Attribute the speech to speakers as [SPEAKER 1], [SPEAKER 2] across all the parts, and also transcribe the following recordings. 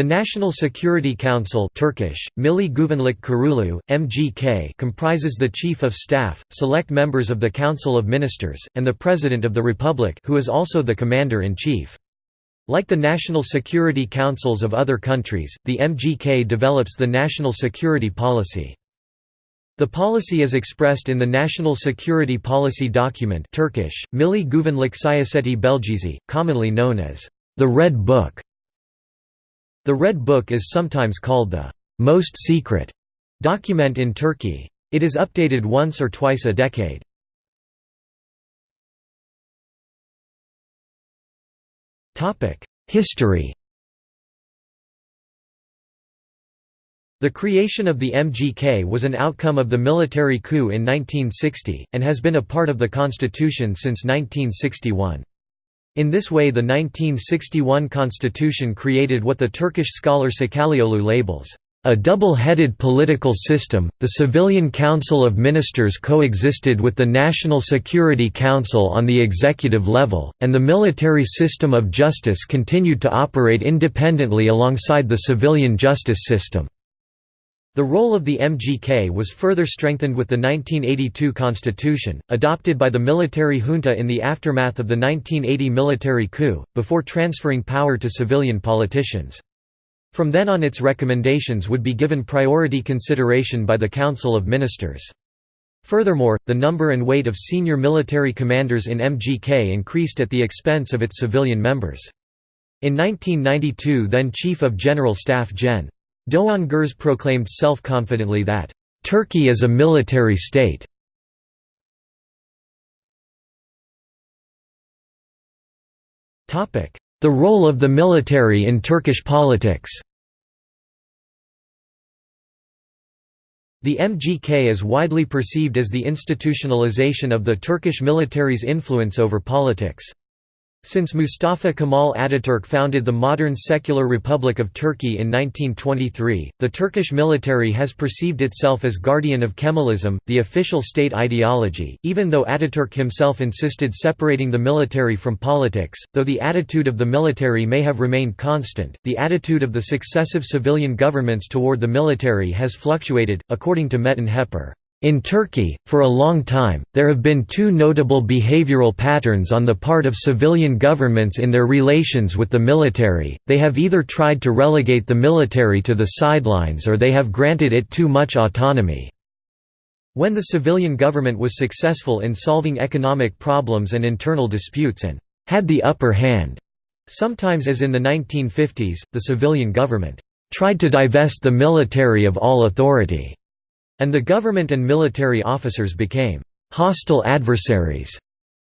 [SPEAKER 1] The National Security Council Turkish, Milli Güvenlik Kurulu, MGK comprises the Chief of Staff, select members of the Council of Ministers, and the President of the Republic who is also the Commander-in-Chief. Like the National Security Councils of other countries, the MGK develops the national security policy. The policy is expressed in the National Security Policy Document Turkish, Milli Güvenlik Siyaseti Belgesi, commonly known as the Red Book. The Red Book is sometimes called the «most secret» document in Turkey. It is updated once or twice a decade. History The creation of the MGK was an outcome of the military coup in 1960, and has been a part of the constitution since 1961. In this way the 1961 constitution created what the Turkish scholar Sakallioğlu labels, "...a double-headed political system, the Civilian Council of Ministers coexisted with the National Security Council on the executive level, and the military system of justice continued to operate independently alongside the civilian justice system." The role of the MGK was further strengthened with the 1982 constitution, adopted by the military junta in the aftermath of the 1980 military coup, before transferring power to civilian politicians. From then on its recommendations would be given priority consideration by the Council of Ministers. Furthermore, the number and weight of senior military commanders in MGK increased at the expense of its civilian members. In 1992 then Chief of General Staff Gen. Doğan Güreş proclaimed self-confidently that, "...Turkey is a military state." The role of the military in Turkish politics The MGK is widely perceived as the institutionalization of the Turkish military's influence over politics. Since Mustafa Kemal Ataturk founded the modern secular Republic of Turkey in 1923, the Turkish military has perceived itself as guardian of Kemalism, the official state ideology, even though Ataturk himself insisted separating the military from politics. Though the attitude of the military may have remained constant, the attitude of the successive civilian governments toward the military has fluctuated, according to Metin Heper. In Turkey, for a long time, there have been two notable behavioral patterns on the part of civilian governments in their relations with the military, they have either tried to relegate the military to the sidelines or they have granted it too much autonomy. When the civilian government was successful in solving economic problems and internal disputes and had the upper hand, sometimes as in the 1950s, the civilian government tried to divest the military of all authority and the government and military officers became hostile adversaries.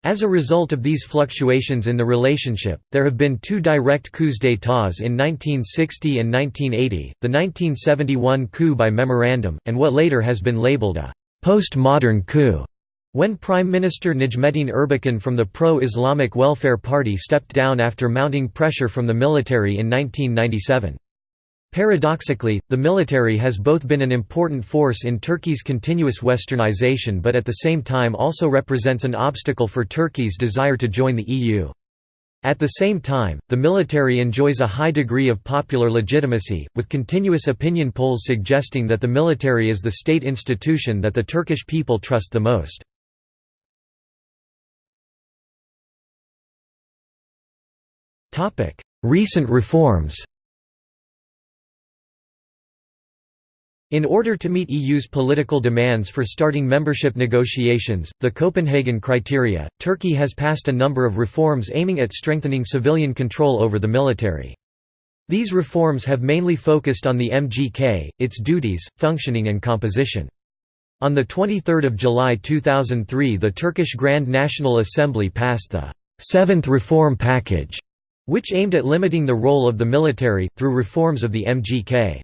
[SPEAKER 1] As a result of these fluctuations in the relationship, there have been two direct coups d'états in 1960 and 1980, the 1971 coup by memorandum, and what later has been labeled a «post-modern coup», when Prime Minister Necmettin Erbakan from the pro-Islamic Welfare Party stepped down after mounting pressure from the military in 1997. Paradoxically, the military has both been an important force in Turkey's continuous westernization but at the same time also represents an obstacle for Turkey's desire to join the EU. At the same time, the military enjoys a high degree of popular legitimacy, with continuous opinion polls suggesting that the military is the state institution that the Turkish people trust the most. Recent reforms In order to meet EU's political demands for starting membership negotiations, the Copenhagen criteria, Turkey has passed a number of reforms aiming at strengthening civilian control over the military. These reforms have mainly focused on the MGK, its duties, functioning and composition. On 23 July 2003 the Turkish Grand National Assembly passed the Seventh Reform Package, which aimed at limiting the role of the military, through reforms of the MGK.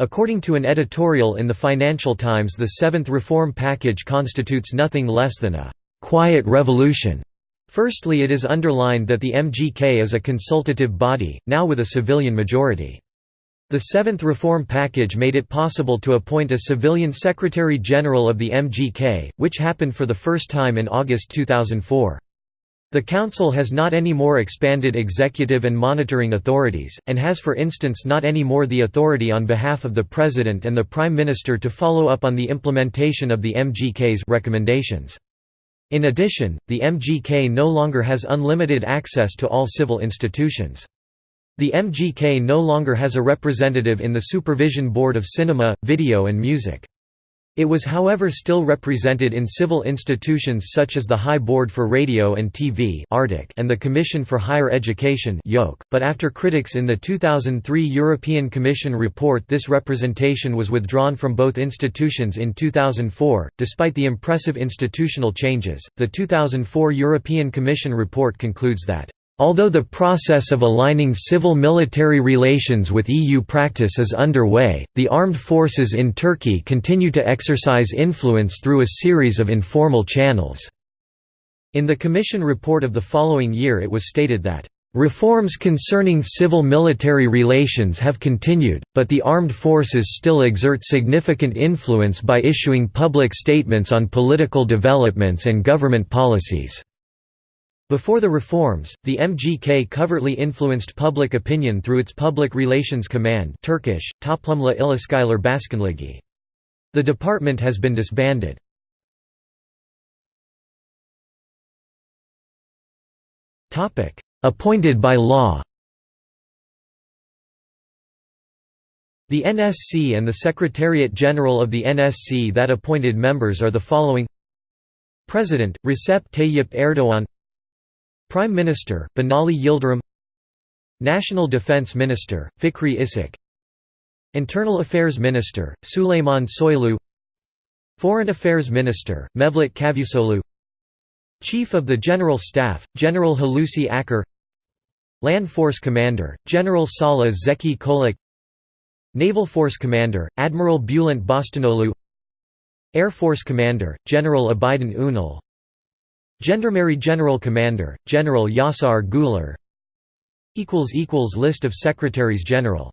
[SPEAKER 1] According to an editorial in the Financial Times the Seventh Reform Package constitutes nothing less than a «quiet revolution». Firstly it is underlined that the MGK is a consultative body, now with a civilian majority. The Seventh Reform Package made it possible to appoint a civilian Secretary-General of the MGK, which happened for the first time in August 2004. The Council has not any more expanded executive and monitoring authorities, and has for instance not any more the authority on behalf of the President and the Prime Minister to follow up on the implementation of the MGK's recommendations. In addition, the MGK no longer has unlimited access to all civil institutions. The MGK no longer has a representative in the Supervision Board of Cinema, Video and Music. It was however still represented in civil institutions such as the High Board for Radio and TV and the Commission for Higher Education but after critics in the 2003 European Commission report this representation was withdrawn from both institutions in 2004. Despite the impressive institutional changes, the 2004 European Commission report concludes that Although the process of aligning civil-military relations with EU practice is underway, the armed forces in Turkey continue to exercise influence through a series of informal channels. In the Commission report of the following year it was stated that, "...reforms concerning civil-military relations have continued, but the armed forces still exert significant influence by issuing public statements on political developments and government policies." Before the reforms, the MGK covertly influenced public opinion through its Public Relations Command Turkish, Toplumla İlişkiler Başkanlığı. The department has been disbanded. Appointed by law The NSC and the Secretariat General of the NSC that appointed members are the following President, Recep Tayyip Erdoğan Prime Minister, Binali Yildirim National Defense Minister, Fikri Işık Internal Affairs Minister, Süleyman Soylu Foreign Affairs Minister, Mevlut Cavusoglu Chief of the General Staff, General Hulusi Akar Land Force Commander, General Salih Zeki Çolak Naval Force Commander, Admiral Bülent Bostanoglu Air Force Commander, General Abidin Ünal Gendarmerie General Commander, General Yaşar Güler List of Secretaries General